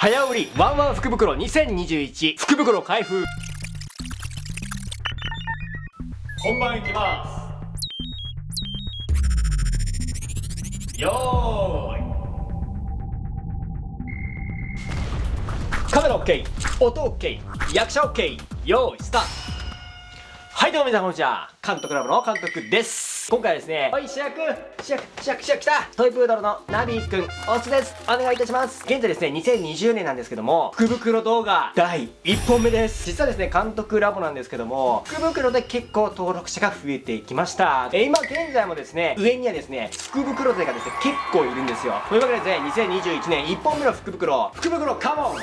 早売りワンワン福袋2021福袋開封。本番いきます。よーい。カメラ OK 音 OK 役者 OK よーいスタート。はいどうも皆さんこんにちは。監督ラボの監督です。今回はですねおい主役主役主役主役来た。トイプードルのナビーくんおつです。お願いいたします。現在ですね2020年なんですけども福袋動画第1本目です。実はですね監督ラボなんですけども福袋で結構登録者が増えていきました。え今現在もですね上にはですね福袋勢がですね結構いるんですよ。というわけでですね2021年1本目の福袋。福袋カモン、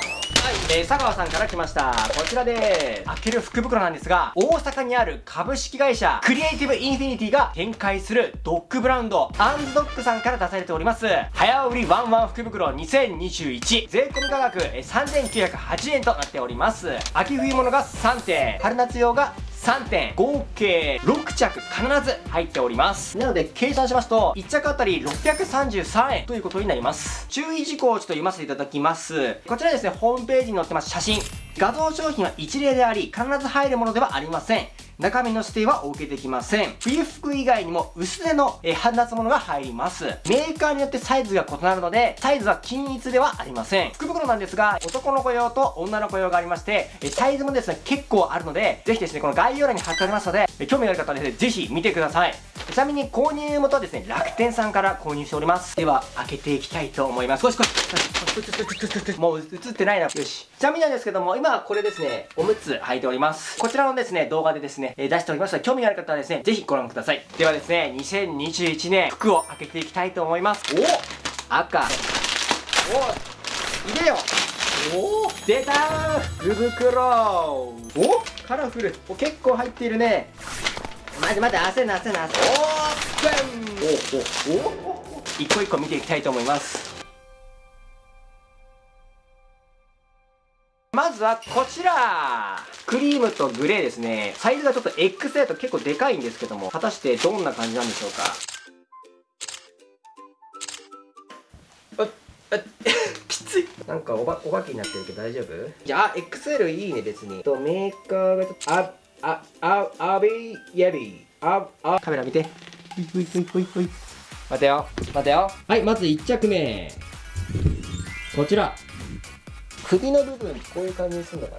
えー、佐川さんから来ました。こちらです。開ける福袋なんですが大阪にある株式会社クリエイティブインフィニティが展開するドッグブランドアンズドッグさんから出されております。早売りワンワン福袋2021税込価格3908円となっております。秋冬物が3点。春夏用が3点合計6着必ず入っております。なので計算しますと1着あたり633円ということになります。注意事項をちょっと読ませていただきます。こちらですねホームページに載ってます写真。画像商品は一例であり必ず入るものではありません中身の指定はお受けできません。冬服以外にも薄手の、え春夏物が入ります。メーカーによってサイズが異なるので、サイズは均一ではありません。福袋なんですが、男の子用と女の子用がありまして、えサイズもですね、結構あるので、ぜひですね、この概要欄に貼ってありますのでえ、興味がある方はですね、ぜひ見てください。ちなみに購入元はですね、楽天さんから購入しております。では、開けていきたいと思います。少し少し。もう映ってないな。よし。ちなみになんですけども、今はこれですね、おむつ履いております。こちらのですね、動画でですね、ね、え出しておりますので、興味がある方はですね、ぜひご覧ください。ではですね、2021年、服を開けていきたいと思います。お赤。お入れよ！お出たー！福袋。おカラフル。お結構入っているね。待って待って焦るな焦るなオープン。おおお一個一個見ていきたいと思いますずはこちら。クリームとグレーですね。サイズがちょっと XL だと結構でかいんですけども果たしてどんな感じなんでしょうか？ああ きつい。なんかおばお化けになってるけど大丈夫？じゃあ XL いいね別に。とメーカーがちょっとああああビーヤビーああ。カメラ見て。ほいほいほいほいほい。待てよ。待てよ。はいまず1着目。こちら首の部分こういう感じにするのか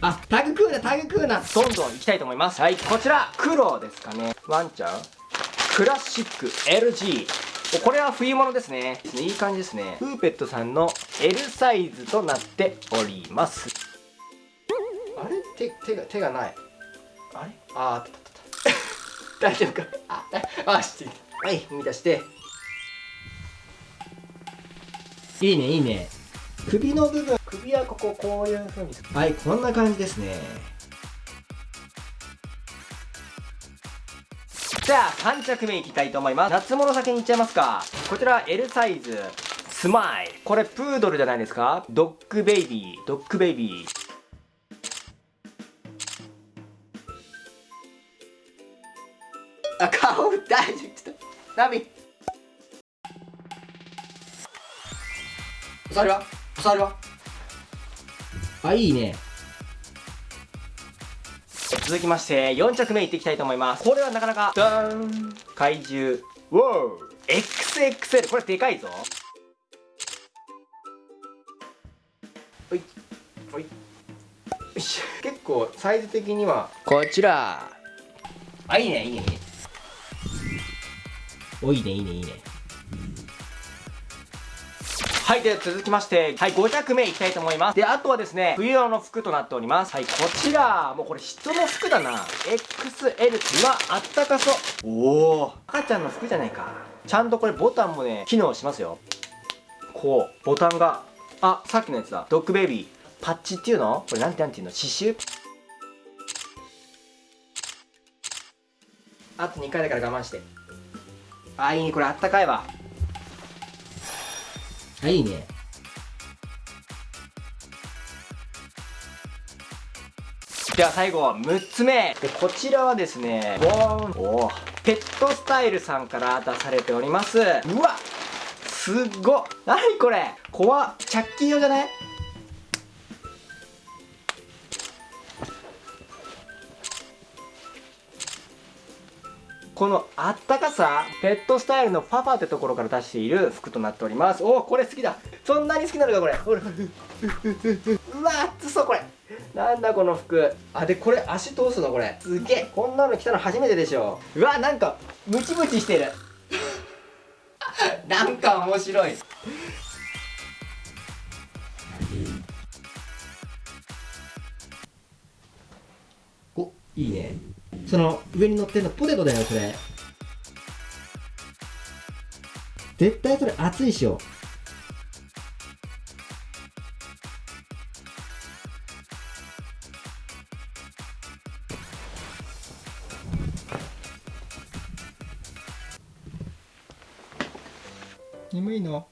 な？あタグクーナタグクーナどんどんいきたいと思います。はいこちら。黒ですかね。ワンちゃん。クラシック LG これは冬物ですね。いい感じですね。プーペットさんの L サイズとなっております。あれ？手手が手がない。あれ？ああったったった。大丈夫か？ああしてはい踏み出して。いいねいいね首の部分首はこここういう風にはいこんな感じですね。じゃあ3着目いきたいと思います。夏物先にいっちゃいますか。こちら L サイズ。スマイル。これプードルじゃないですか。ドッグベイビー。ドッグベイビー。あ顔大丈夫。ちょっと。ナビそれは？触るわ。あいいね。続きまして4着目いっていきたいと思います。これはなかなかダーン。怪獣。ウォー XXL これでかいぞ。ほい。ほい。よし結構サイズ的には。こちら。あいいねいいねいいね。おいいねいいねいいねはい、では続きまして、はい、5着目いきたいと思います。で、あとはですね、冬用の服となっております。はい、こちら、もうこれ人の服だな。XL、うわ、あったかそう。おお赤ちゃんの服じゃないか。ちゃんとこれボタンもね、機能しますよ。こう、ボタンが、あ、さっきのやつだ。ドッグベイビー。パッチっていうの？これなんてなんていうの？刺繍？あと2回だから我慢して。あ、いいね。これあったかいわ。あい。いね。では最後6つ目。でこちらはですねボー。ン。おペットスタイルさんから出されております。うわすっご何これ。怖っ。チャッキー用じゃない？このあったかさペットスタイルのパパってところから出している服となっております。おおこれ好きだ。そんなに好きなのかこれ。ほらうわ熱そうこれ。なんだこの服。あでこれ足通すのこれ。すげえ。こんなの着たの初めてでしょ。うわなんかムチムチしてる。なんか面白い。おいいね。その上に乗ってるのポテトだよそれ。絶対それ熱いっしょ。眠いの？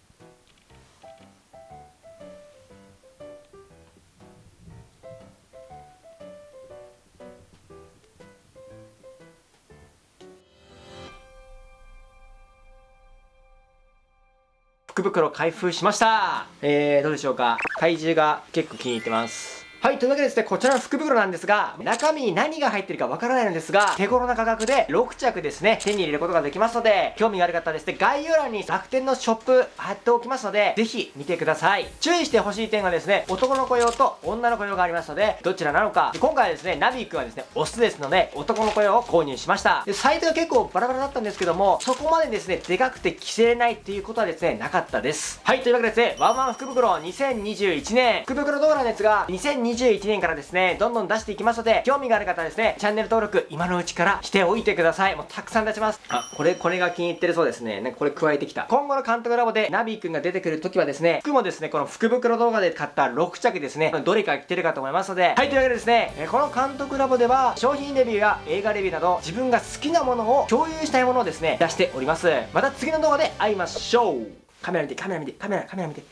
福袋開封しました。えー、どうでしょうか？体重が結構気に入ってます。はい、というわけでですね、こちらの福袋なんですが、中身に何が入ってるかわからないのですが、手頃な価格で6着ですね、手に入れることができますので、興味がある方はですね、概要欄に楽天のショップ貼っておきますので、ぜひ見てください。注意してほしい点がですね、男の子用と女の子用がありますので、どちらなのか。今回はですね、ナビー君はですね、オスですので、男の子用を購入しました。で、サイズが結構バラバラだったんですけども、そこまでですね、でかくて着せれないっていうことはですね、なかったです。はい、というわけでですね、ワンワン福袋2021年、福袋動画のやつが2021 2021年からですね、どんどん出していきますので、興味がある方はですね、チャンネル登録、今のうちからしておいてください。もうたくさん出します。あ、これ、これが気に入ってるそうですね。ね、これ加えてきた。今後の監督ラボでナビーくんが出てくるときはですね、服もですね、この福袋動画で買った6着ですね、どれか着てるかと思いますので、はい、というわけでですね、この監督ラボでは、商品レビューや映画レビューなど、自分が好きなものを共有したいものをですね、出しております。また次の動画で会いましょう。カメラ見て、カメラ見て、カメラ、カメラ見て。